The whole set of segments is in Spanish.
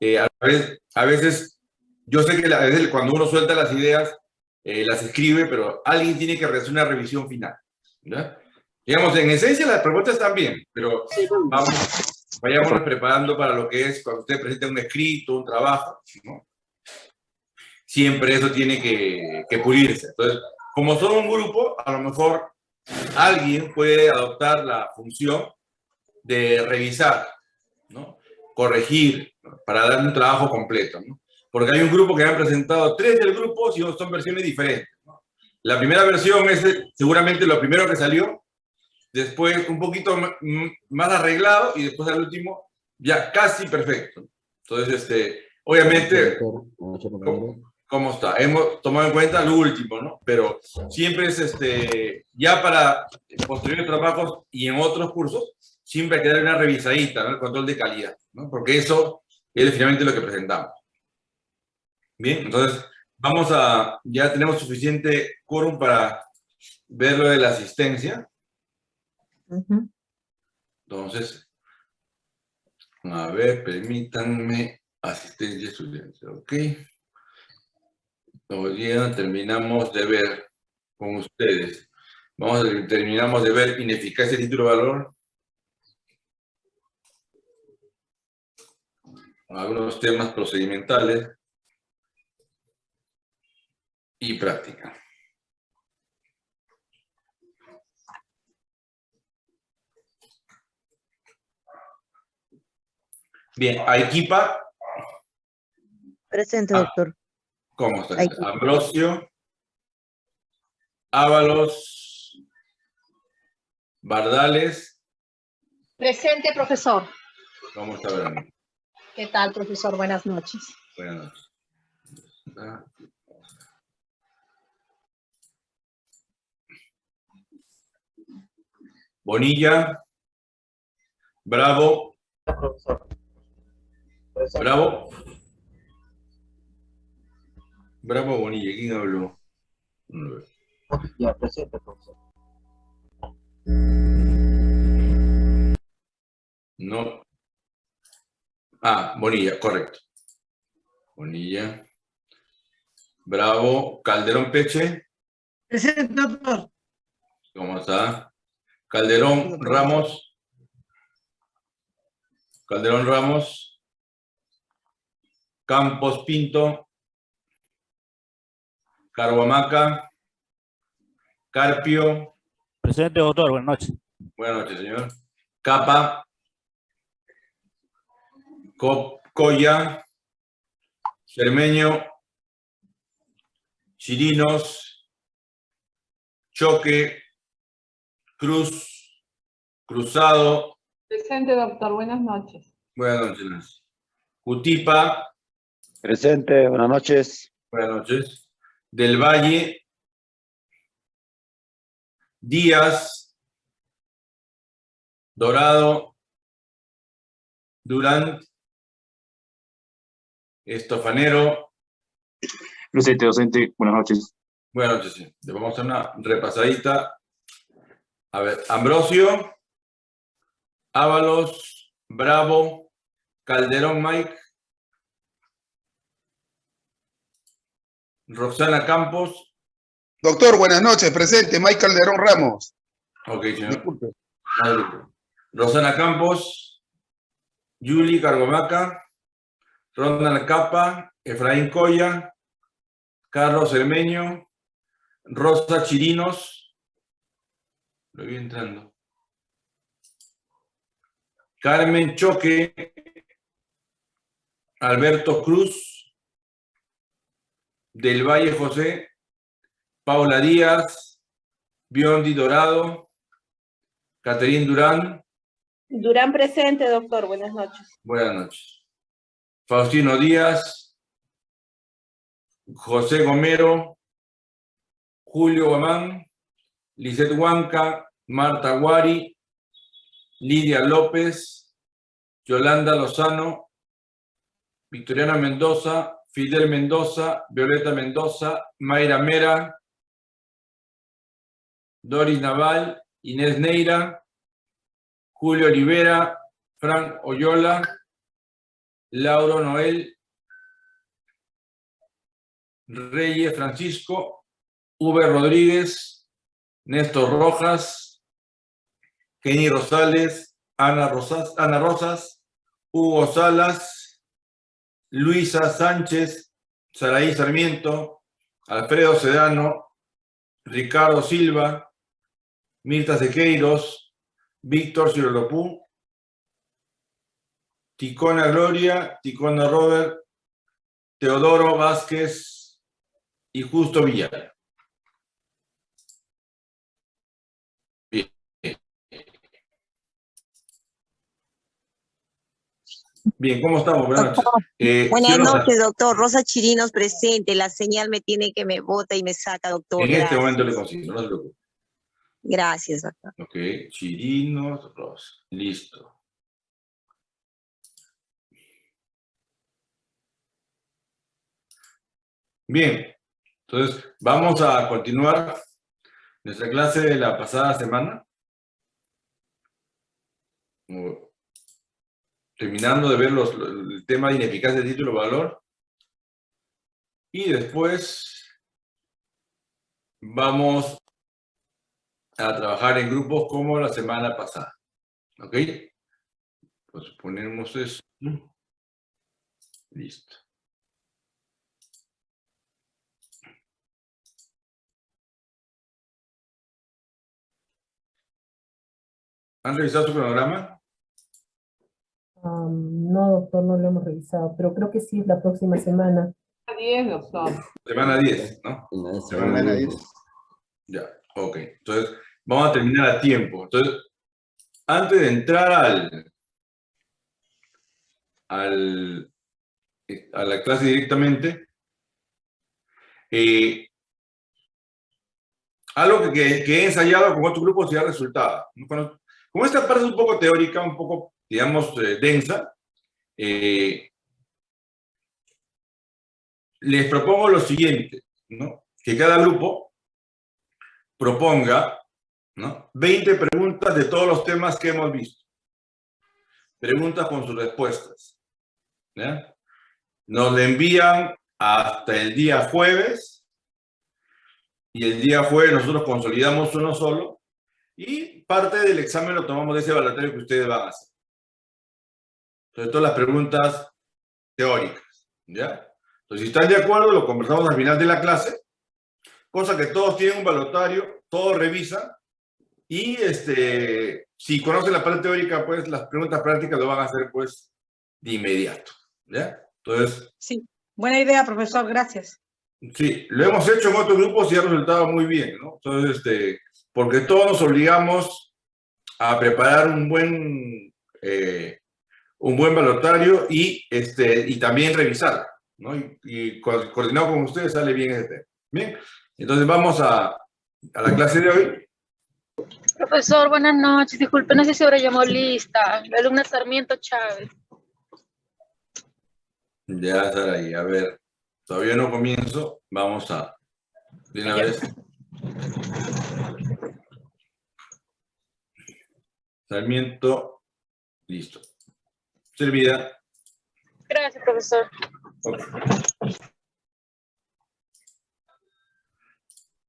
eh, a, veces, a veces, yo sé que a veces cuando uno suelta las ideas, eh, las escribe, pero alguien tiene que hacer una revisión final. Digamos, en esencia las propuestas están bien, pero vamos, vayámonos preparando para lo que es cuando usted presenta un escrito, un trabajo, siempre eso tiene que, que pulirse. Entonces, como son un grupo, a lo mejor alguien puede adoptar la función de revisar, ¿no? Corregir, para dar un trabajo completo. ¿no? Porque hay un grupo que han presentado tres del grupo y son versiones diferentes. ¿no? La primera versión es seguramente lo primero que salió, después un poquito más arreglado y después al último ya casi perfecto. Entonces, este, obviamente, ¿cómo, está? Hemos tomado en cuenta lo último, ¿no? Pero siempre es, este, ya para posteriores trabajos y en otros cursos, siempre hay que dar una revisadita, ¿no? El control de calidad, ¿no? Porque eso es finalmente lo que presentamos. Bien, entonces, vamos a, ya tenemos suficiente quórum para ver lo de la asistencia. Entonces, a ver, permítanme asistencia estudiantil, ¿ok? Hoy día terminamos de ver con ustedes. Vamos a, terminamos de ver ineficacia título de valor. Algunos temas procedimentales y práctica. Bien, Arequipa. Presente, doctor. ¿Cómo está? Ambrosio. Ábalos. Bardales. Presente, profesor. ¿Cómo está, Verano? ¿Qué tal, profesor? Buenas noches. Buenas noches. Bonilla. Bravo. Profesor. Bravo. Bravo Bonilla, ¿quién habló? Ya, presente, profesor. No. Ah, Bonilla, correcto. Bonilla. Bravo. Calderón Peche. Presente, doctor. ¿Cómo está? Calderón Ramos. Calderón Ramos. Campos Pinto, Carhuamaca, Carpio. Presidente, doctor, buenas noches. Buenas noches, señor. Capa, Coya, Cermeño, Chirinos, Choque, Cruz, Cruzado. Presente, doctor. Buenas noches. Buenas noches. Cutipa, Presente, buenas noches. Buenas noches. Del Valle. Díaz. Dorado. Durant. Estofanero. Presente, docente, buenas noches. Buenas noches, sí. Le vamos a hacer una repasadita. A ver, Ambrosio. Ábalos. Bravo. Calderón Mike. Roxana Campos. Doctor, buenas noches. Presente, Mike Calderón Ramos. Ok, señor. Disculpe. Rosana Campos, Yuli Cargomaca, Ronald Capa, Efraín Coya, Carlos Hermeño, Rosa Chirinos, lo vi entrando, Carmen Choque, Alberto Cruz, del Valle José, Paula Díaz, Biondi Dorado, Caterín Durán. Durán presente, doctor. Buenas noches. Buenas noches. Faustino Díaz, José Gomero, Julio Guamán, Lizeth Huanca, Marta Guari, Lidia López, Yolanda Lozano, Victoriana Mendoza, Fidel Mendoza, Violeta Mendoza, Mayra Mera, Doris Naval, Inés Neira, Julio Olivera, Frank Oyola, Lauro Noel Reyes Francisco, V. Rodríguez, Néstor Rojas, Kenny Rosales, Ana Rosas, Ana Rosas, Hugo Salas, Luisa Sánchez, Saraí Sarmiento, Alfredo Sedano, Ricardo Silva, Mirta Sequeiros, Víctor Cirolopú, Ticona Gloria, Ticona Robert, Teodoro Vázquez y Justo Villar. Bien. Bien, ¿cómo estamos? Buenas noches. Eh, Buenas noches, doctor. Rosa Chirinos presente. La señal me tiene que me bota y me saca, doctor. En este momento le consigo, no se preocupe. Gracias, doctor. Ok, Chirinos, Rosa. Listo. Bien, entonces vamos a continuar nuestra clase de la pasada semana. Terminando de ver los, el tema de ineficacia de título-valor. Y después vamos a trabajar en grupos como la semana pasada. ¿Ok? Pues ponemos eso. Listo. ¿Han revisado su cronograma? Am, no, doctor, no lo hemos revisado, pero creo que sí es la próxima semana. 10, doctor. Semana 10, ¿no? Semana 10. Ya, ok. Entonces, vamos a terminar a tiempo. Entonces, antes de entrar al, al, a la clase directamente, eh, algo que, que- que he ensayado con otro grupo se ha resultado. ¿no? Cuando- Como esta parte es un poco teórica, un poco, digamos, eh, densa, eh, les propongo lo siguiente, ¿no? Que cada grupo proponga ¿no? 20 preguntas de todos los temas que hemos visto. Preguntas con sus respuestas. ¿ya? Nos le envían hasta el día jueves y el día jueves nosotros consolidamos uno solo y parte del examen lo tomamos de ese evaluatorio que ustedes van a hacer. Entonces, todas las preguntas teóricas. ¿ya? Entonces, si están de acuerdo, lo conversamos al final de la clase cosa que todos tienen un balotario, todos revisan, y este, si conocen la parte teórica, pues las preguntas prácticas lo van a hacer pues de inmediato, ¿ya? Entonces, Sí, buena idea, profesor, gracias. sí, lo hemos hecho en otros grupos y ha resultado muy bien, ¿no? Entonces, este, porque todos nos obligamos a preparar un buen, eh, un buen balotario y, este, y también revisar, ¿no? Y, y co- coordinado con ustedes sale bien ese tema. Bien, entonces vamos a, a la clase de hoy. Profesor, buenas noches. Disculpe, no sé si ahora llamó lista. La alumna Sarmiento Chávez. Ya estar ahí, a ver, todavía no comienzo, vamos a, de una vez. Sarmiento, listo. Servida. Gracias, profesor.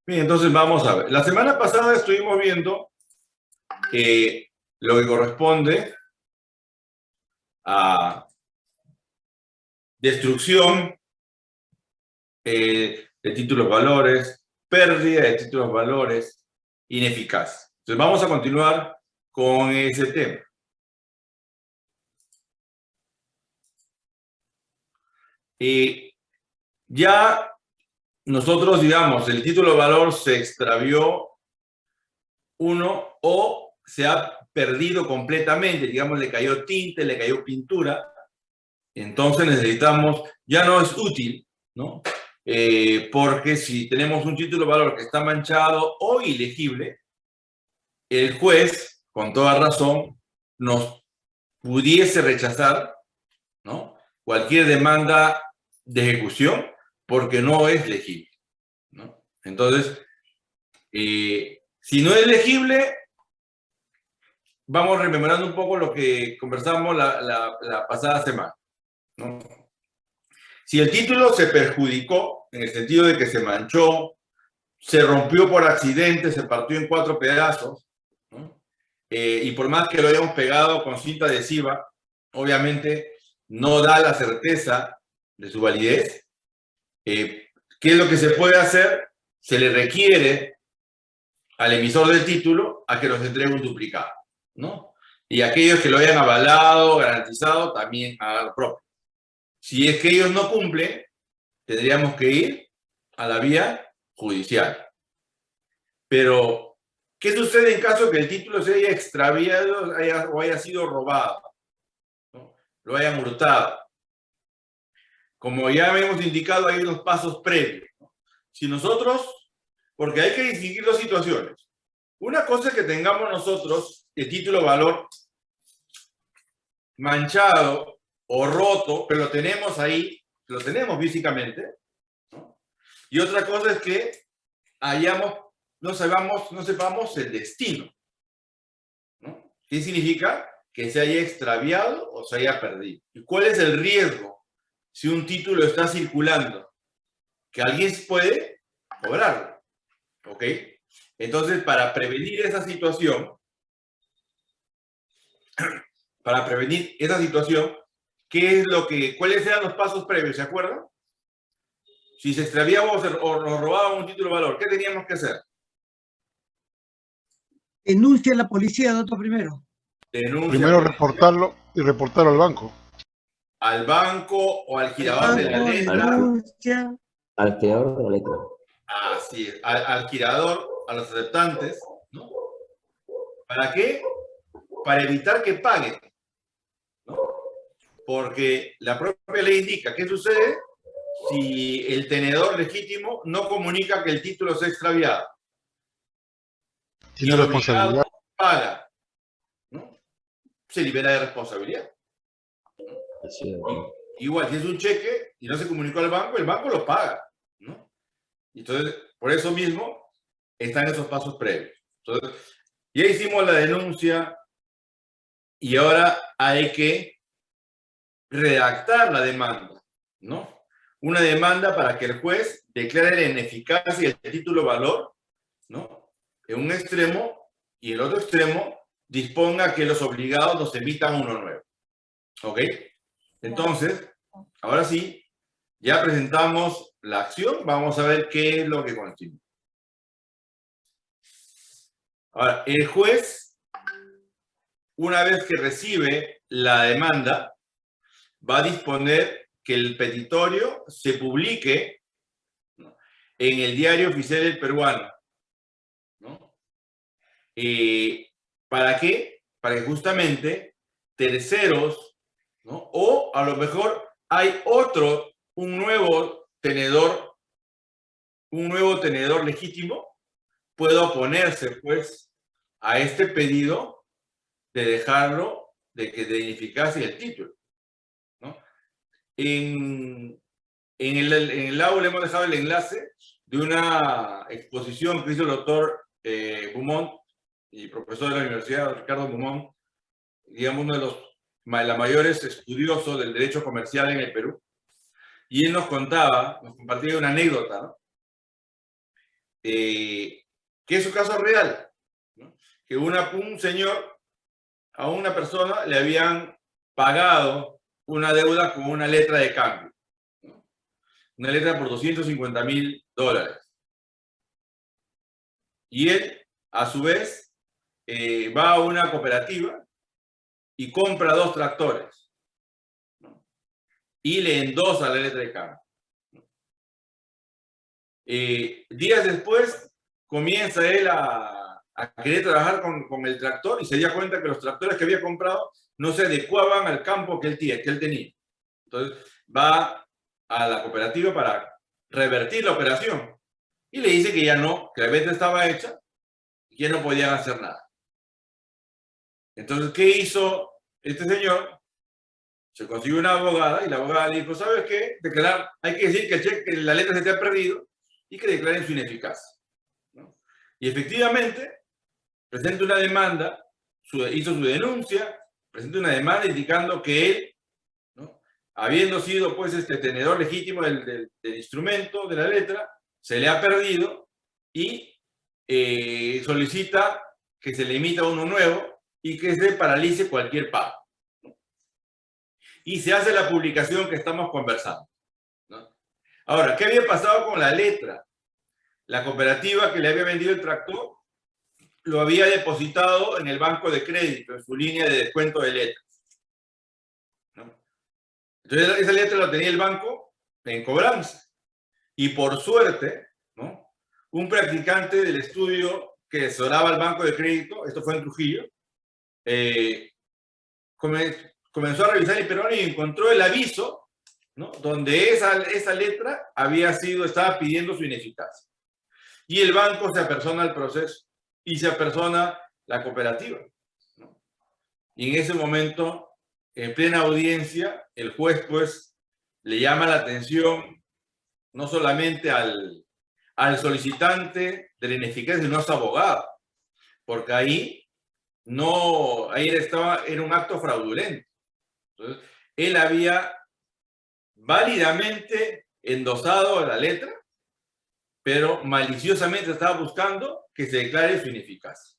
Bien, entonces vamos a ver. La semana pasada estuvimos viendo eh, lo que corresponde a destrucción eh, de títulos valores, pérdida de títulos valores, ineficaz. Entonces vamos a continuar con ese tema. Y ya nosotros, digamos, el título de valor se extravió uno o se ha perdido completamente, digamos, le cayó tinte, le cayó pintura, entonces necesitamos, ya no es útil, ¿no? Eh, porque si tenemos un título de valor que está manchado o ilegible, el juez, con toda razón, nos pudiese rechazar. Cualquier demanda de ejecución porque no es legible. Entonces, eh, si no es legible, vamos rememorando un poco lo que conversamos la, pasada semana. Si el título se perjudicó, en el sentido de que se manchó, se rompió por accidente, se partió en cuatro pedazos. Eh, y por más que lo hayamos pegado con cinta adhesiva, obviamente no da la certeza de su validez. Eh, ¿Qué es lo que se puede hacer? Se le requiere al emisor del título a que nos entregue un duplicado, ¿no? Y aquellos que lo hayan avalado, garantizado, también a lo propio. Si es que ellos no cumplen, tendríamos que ir a la vía judicial. Pero, ¿qué sucede en caso que el título se haya extraviado o haya sido robado? Lo hayan hurtado. Como ya hemos indicado, hay unos pasos previos. Si nosotros, porque hay que distinguir dos situaciones. Una cosa es que tengamos nosotros el título valor manchado o roto, pero lo tenemos ahí, lo tenemos físicamente. Y otra cosa es que hayamos, no sepamos, no sepamos el destino. ¿no? ¿Qué significa? Que se haya extraviado o se haya perdido. ¿Y cuál es el riesgo si un título está circulando? Que alguien puede cobrarlo. ¿Ok? Entonces, para prevenir esa situación, para prevenir esa situación, ¿qué es lo que, cuáles eran los pasos previos? ¿Se acuerdan? Si se extraviaba o, nos robaban un título de valor, ¿qué teníamos que hacer? Denuncia a la policía, doctor, primero. Denuncia Primero reportarlo y reportarlo al banco. al banco o al girador de la letra. Denuncia. Al creador de la letra. Así es, al, al girador, a los aceptantes, ¿no? ¿Para qué? Para evitar que paguen, ¿no? Porque la propia ley indica qué sucede si el tenedor legítimo no comunica que el título se ha extraviado. Tiene el responsabilidad. Paga, ¿no? Se libera de responsabilidad. Igual, si es un cheque y no se comunicó al banco, el banco lo paga, ¿no? Entonces, por eso mismo, están esos pasos previos. Entonces, ya hicimos la denuncia y ahora hay que redactar la demanda, ¿no? Una demanda para que el juez declare la ineficacia del título valor, ¿no? En un extremo y el otro extremo disponga que los obligados nos emitan uno nuevo. ¿Ok? Entonces, ahora sí, ya presentamos la acción, vamos a ver qué es lo que continúa. Ahora, el juez, una vez que recibe la demanda, va a disponer que el petitorio se publique en el diario oficial del peruano. Eh, ¿Para qué? Para que justamente terceros, ¿no? o a lo mejor hay otro, un nuevo tenedor, un nuevo tenedor legítimo, pueda oponerse, pues, a este pedido de dejarlo, de que de el título. En, en, el, en el aula hemos dejado el enlace de una exposición que hizo el doctor eh, y profesor de la Universidad, Ricardo Beaumont, digamos uno de los la mayores estudiosos del derecho comercial en el Perú. Y él nos contaba, nos compartía una anécdota, ¿no? Eh, que es su caso real, ¿no? que una, un señor a una persona le habían pagado una deuda con una letra de cambio, ¿no? una letra por 250 mil dólares. Y él, a su vez, eh, va a una cooperativa y compra dos tractores y le endosa la letra de cambio. Eh, días después comienza él a, querer trabajar con, con, el tractor y se dio cuenta que los tractores que había comprado no se adecuaban al campo que él, que él tenía. Entonces va a la cooperativa para revertir la operación y le dice que ya no, que la venta estaba hecha y que no podían hacer nada. Entonces, ¿qué hizo este señor? Se consiguió una abogada y la abogada dijo, ¿sabes qué? Declarar, hay que decir que, la letra se te ha perdido y que declaren su ineficacia. Y efectivamente, presenta una demanda, hizo su denuncia, presenta una demanda indicando que él habiendo sido pues este tenedor legítimo del instrumento, de la letra, se le ha perdido y eh, solicita que se le emita uno nuevo y que se paralice cualquier pago. Y se hace la publicación que estamos conversando. Ahora, ¿qué había pasado con la letra? La cooperativa que le había vendido el tractor lo había depositado en el banco de crédito, en su línea de descuento de letras. ¿no? Entonces, esa letra la tenía el banco en cobranza. Y por suerte, ¿no? un practicante del estudio que asesoraba al banco de crédito, esto fue en Trujillo, eh, come- comenzó a revisar el peruano y encontró el aviso, ¿no? donde esa, esa letra había sido, estaba pidiendo su ineficacia. Y el banco se apersona al proceso y se apersona la cooperativa. Y en ese momento, en plena audiencia, el juez pues le llama la atención no solamente al, al solicitante de la ineficacia, sino a su abogado, porque ahí no, ahí estaba, era un acto fraudulento. Entonces, él había válidamente endosado la letra, pero maliciosamente estaba buscando que se declare su ineficacia.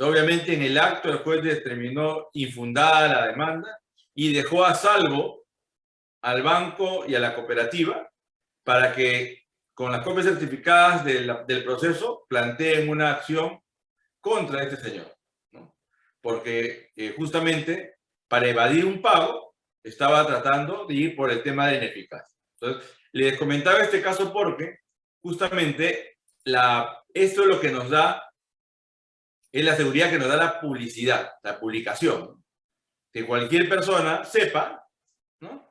obviamente, en el acto el juez determinó infundada la demanda y dejó a salvo al banco y a la cooperativa para que con las copias certificadas del proceso planteen una acción contra este señor. ¿no? Porque eh, justamente para evadir un pago estaba tratando de ir por el tema de ineficacia. Entonces, les comentaba este caso porque justamente la, esto es lo que nos da, es la seguridad que nos da la publicidad, la publicación. Que cualquier persona sepa ¿no?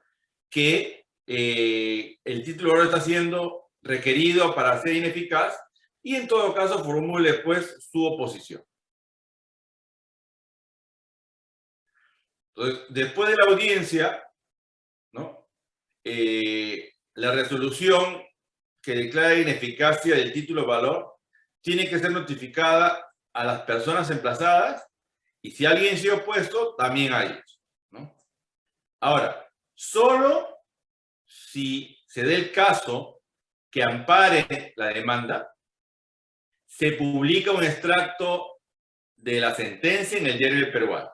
que eh, el título ahora está siendo requerido para ser ineficaz y en todo caso formule pues su oposición. Entonces, después de la audiencia, ¿no? Eh, la resolución que declara ineficacia del título valor tiene que ser notificada a las personas emplazadas y si alguien se ha opuesto, también a ellos. ¿no? Ahora, solo si se dé el caso que ampare la demanda, se publica un extracto de la sentencia en el diario peruano.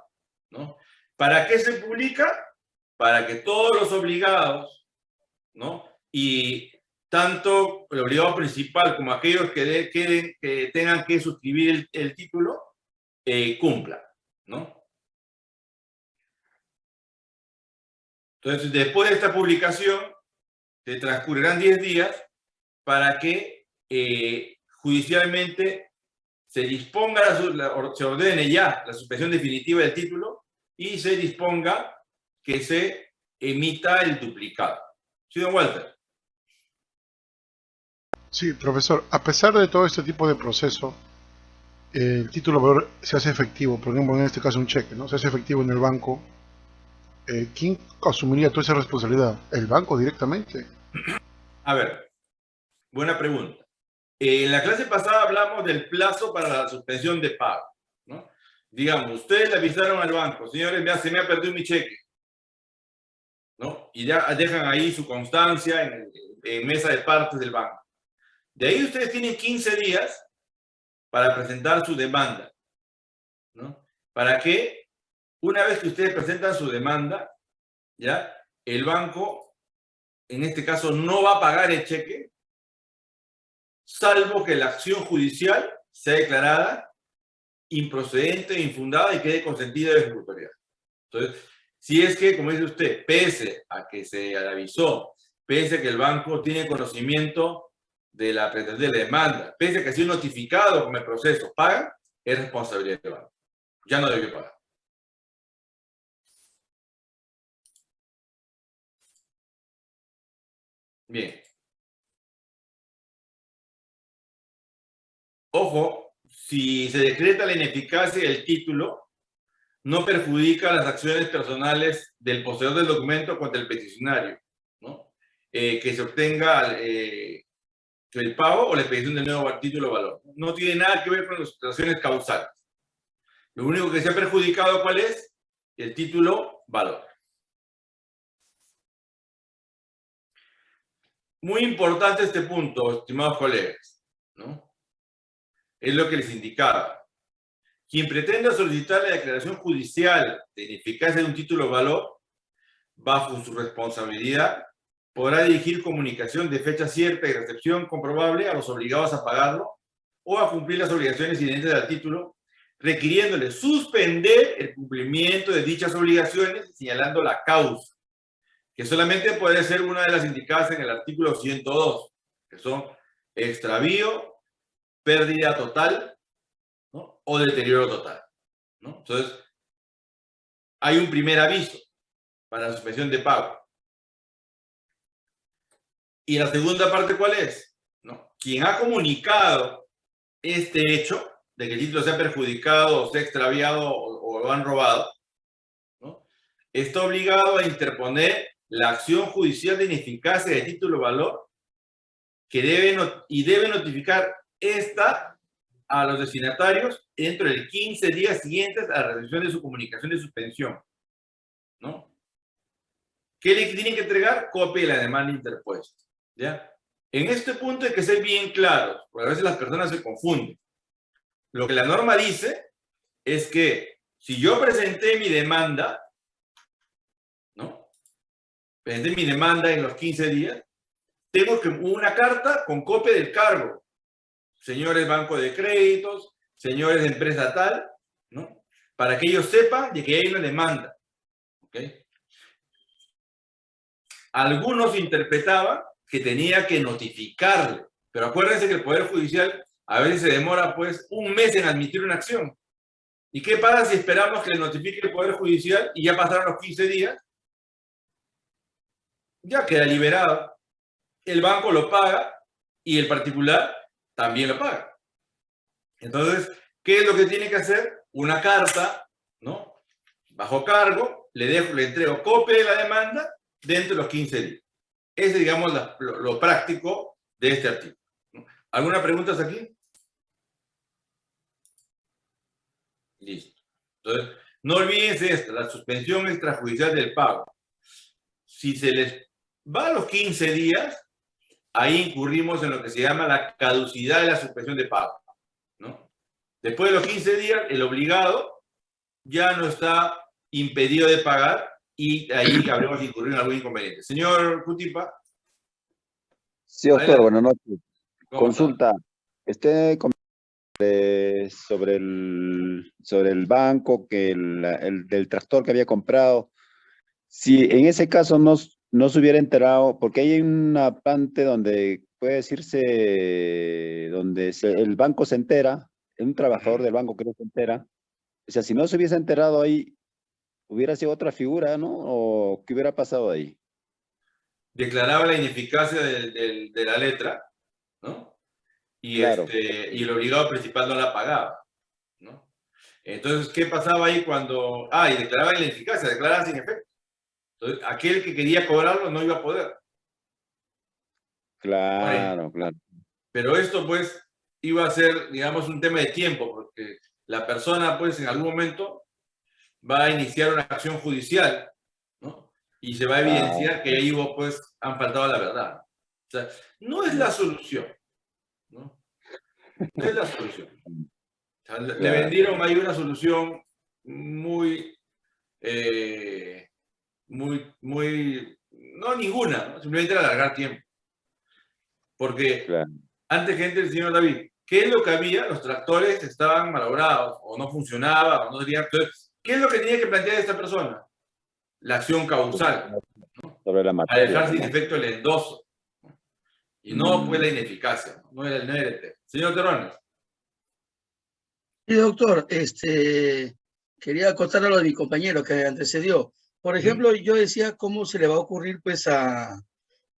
¿no? ¿Para qué se publica? Para que todos los obligados, ¿no? Y tanto el obligado principal como aquellos que, que tengan que suscribir el, el título, eh, cumplan, ¿no? Entonces, después de esta publicación, se transcurrirán 10 días para que eh, judicialmente se disponga, la se ordene ya la suspensión definitiva del título y se disponga que se emita el duplicado. ¿Sí, don Walter? Sí, profesor, a pesar de todo este tipo de proceso, el título valor se hace efectivo, por ejemplo, en este caso un cheque, ¿no? Se hace efectivo en el banco. Eh, ¿Quién asumiría toda esa responsabilidad? ¿El banco directamente? A ver, buena pregunta. En la clase pasada hablamos del plazo para la suspensión de pago. ¿no? Digamos, ustedes le avisaron al banco, señores, se me ha perdido mi cheque. ¿no? Y ya dejan ahí su constancia en, en mesa de partes del banco. De ahí ustedes tienen 15 días para presentar su demanda. ¿no? Para que, una vez que ustedes presentan su demanda, ¿ya? el banco, en este caso, no va a pagar el cheque, salvo que la acción judicial sea declarada improcedente, infundada y quede consentida de ejecutoriedad. Entonces, si es que, como dice usted, pese a que se avisó, pese a que el banco tiene conocimiento de la de la demanda, pese a que ha sido notificado con el proceso, paga, es responsabilidad del banco. Ya no debe pagar. Bien. Ojo, si se decreta la ineficacia del título, no perjudica las acciones personales del poseedor del documento contra el peticionario, ¿no? Eh, que se obtenga eh, el pago o la expedición del nuevo título valor. No tiene nada que ver con las acciones causales. Lo único que se ha perjudicado, ¿cuál es? El título valor. Muy importante este punto, estimados colegas. ¿no? Es lo que les indicaba. Quien pretenda solicitar la declaración judicial de ineficacia de un título valor, bajo su responsabilidad, podrá dirigir comunicación de fecha cierta y recepción comprobable a los obligados a pagarlo o a cumplir las obligaciones inherentes al título, requiriéndole suspender el cumplimiento de dichas obligaciones, señalando la causa, que solamente puede ser una de las indicadas en el artículo 102, que son extravío, pérdida total ¿no? o deterioro total. ¿no? Entonces, hay un primer aviso para la suspensión de pago. Y la segunda parte, ¿cuál es? ¿No? Quien ha comunicado este hecho de que el título sea perjudicado o sea extraviado o, o lo han robado, ¿no? está obligado a interponer la acción judicial de ineficacia de título valor que debe y debe notificar esta a los destinatarios dentro de 15 días siguientes a la recepción de su comunicación de suspensión. ¿no? ¿Qué le tienen que entregar? Copia de la demanda interpuesta. ¿ya? En este punto hay que ser bien claros, porque a veces las personas se confunden. Lo que la norma dice es que si yo presenté mi demanda, ¿no? Presenté mi demanda en los 15 días, tengo que una carta con copia del cargo. Señores banco de créditos, señores de empresa tal, ¿no? Para que ellos sepan de que hay una demanda. ¿Ok? Algunos interpretaban que tenía que notificarle, pero acuérdense que el Poder Judicial a veces se demora pues un mes en admitir una acción. ¿Y qué pasa si esperamos que le notifique el Poder Judicial y ya pasaron los 15 días? Ya queda liberado. El banco lo paga y el particular también lo paga. Entonces, ¿qué es lo que tiene que hacer? Una carta, ¿no? Bajo cargo, le dejo, le entrego copia de la demanda dentro de los 15 días. Ese es, digamos, lo, práctico de este artículo. ¿Alguna pregunta aquí? Listo. Entonces, no olvídense esto, la suspensión extrajudicial del pago. Si se les va a los 15 días, ahí incurrimos en lo que se llama la caducidad de la suspensión de pago. ¿no? Después de los 15 días, el obligado ya no está impedido de pagar y ahí habremos incurrido en algún inconveniente. Señor Cutipa. Sí, doctor, buenas noches. Consulta. Este sobre el, sobre el banco, que el, el, del tractor que había comprado, si en ese caso no, no se hubiera enterado, porque hay una parte donde puede decirse, donde se, el banco se entera, un trabajador del banco que no se entera, o sea, si no se hubiese enterado ahí, hubiera sido otra figura, ¿no? ¿O qué hubiera pasado ahí? Declaraba la ineficacia de, de, de la letra, ¿no? Y, claro. este, y el obligado principal no la pagaba, ¿no? Entonces, ¿qué pasaba ahí cuando... Ah, y declaraba la ineficacia, declaraba sin efecto. Entonces, aquel que quería cobrarlo no iba a poder. Claro, claro. Pero esto, pues, iba a ser, digamos, un tema de tiempo, porque la persona, pues, en algún momento va a iniciar una acción judicial, ¿no? Y se va a evidenciar que ahí hubo, pues, han faltado a la verdad. O sea, no es la solución, ¿no? No es la solución. O sea, le vendieron ahí una solución muy, eh, muy, muy, no ninguna, ¿no? simplemente alargar tiempo. Porque claro. antes que entre el señor David, ¿qué es lo que había? Los tractores estaban malogrados, o no funcionaban, o no tenían... Entonces, ¿Qué es lo que tenía que plantear esta persona? La acción causal. ¿no? Sobre la materia. A dejar sin efecto el endoso. Y no fue la ineficacia. No era el NRT. Señor Terrones. Sí, doctor. Este, quería acotar a lo de mi compañero que antecedió. Por ejemplo, sí. yo decía cómo se le va a ocurrir pues a,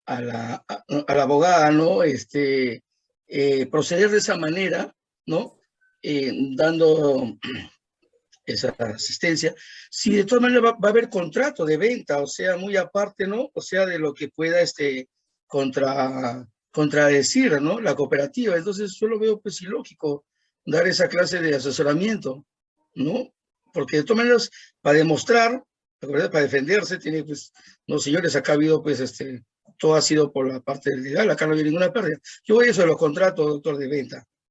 a, la, a, a la abogada, ¿no? Este, eh, proceder de esa manera, ¿no? Eh, dando esa asistencia, si de todas maneras va, va, a haber contrato de venta, o sea, muy aparte, ¿no? O sea, de lo que pueda este, contra, contradecir, ¿no? La cooperativa. Entonces, yo lo veo pues ilógico dar esa clase de asesoramiento, ¿no? Porque de todas maneras, para demostrar, para defenderse, tiene pues, no señores, acá ha habido pues este, todo ha sido por la parte legal, acá no hay ninguna pérdida. Yo voy a eso de los contratos, doctor, de venta.